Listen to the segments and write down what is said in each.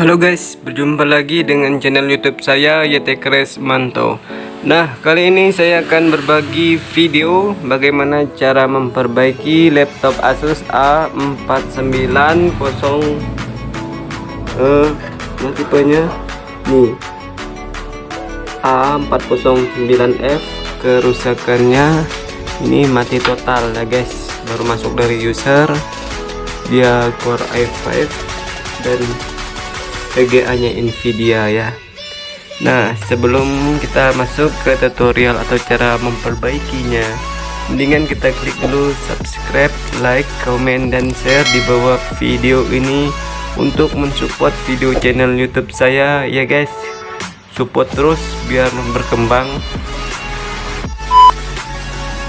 Halo guys, berjumpa lagi dengan channel YouTube saya YT Kres Manto. Nah, kali ini saya akan berbagi video bagaimana cara memperbaiki laptop Asus A4900 eh nah tipenya. Nih. A409F kerusakannya. Ini mati total ya guys baru masuk dari user. Dia Core i5 dan VGA nya Nvidia ya. Nah sebelum kita masuk ke tutorial atau cara memperbaikinya mendingan kita klik dulu subscribe like comment dan share di bawah video ini untuk mensupport video channel youtube saya ya guys. Support terus biar berkembang.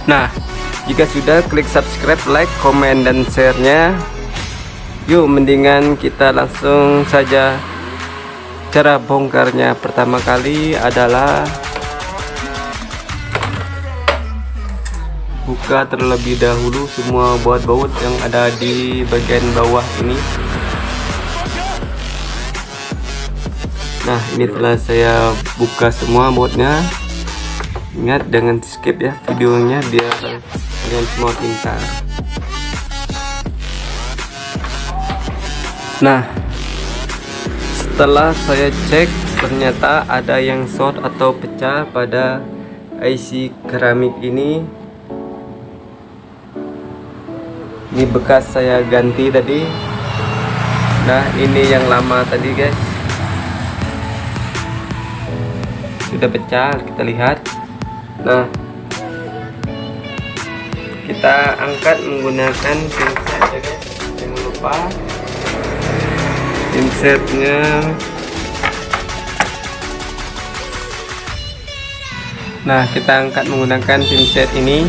Nah jika sudah klik subscribe like comment dan share nya yuk mendingan kita langsung saja cara bongkarnya pertama kali adalah buka terlebih dahulu semua baut-baut yang ada di bagian bawah ini. Nah ini telah saya buka semua bautnya. Ingat dengan skip ya videonya biar kalian semua pintar. Nah setelah saya cek ternyata ada yang short atau pecah pada IC keramik ini. Ini bekas saya ganti tadi. Nah ini yang lama tadi guys. Sudah pecah kita lihat. Nah kita angkat menggunakan pinset ya guys. Jangan lupa insertnya. Nah kita angkat menggunakan pinset ini.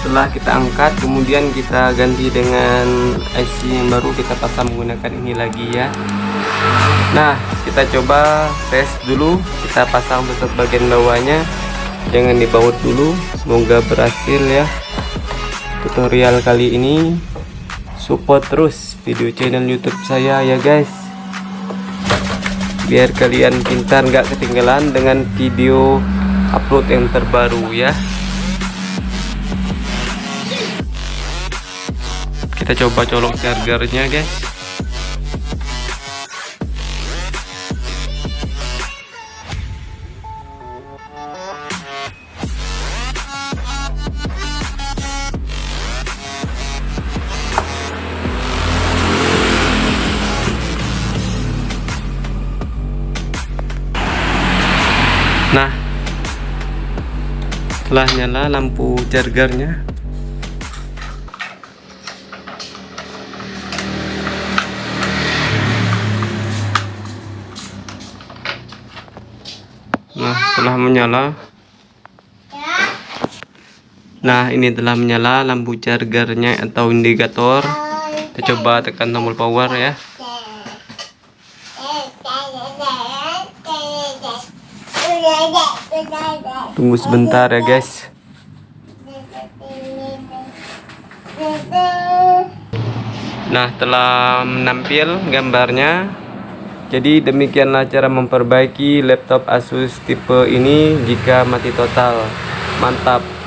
Setelah kita angkat kemudian kita ganti dengan IC yang baru kita pasang menggunakan ini lagi ya. Nah kita coba tes dulu. Kita pasang tutup bagian bawahnya. Jangan dibaut dulu semoga berhasil ya tutorial kali ini support terus video channel youtube saya ya guys. Biar kalian pintar nggak ketinggalan dengan video upload yang terbaru ya. Kita coba colok chargernya guys Nah, setelah nyala lampu chargernya, nah telah menyala. Nah, ini telah menyala lampu chargernya atau indikator. Kita coba tekan tombol power ya. Tunggu sebentar ya guys. Nah, telah menampil gambarnya. Jadi demikianlah cara memperbaiki laptop Asus tipe ini jika mati total. Mantap.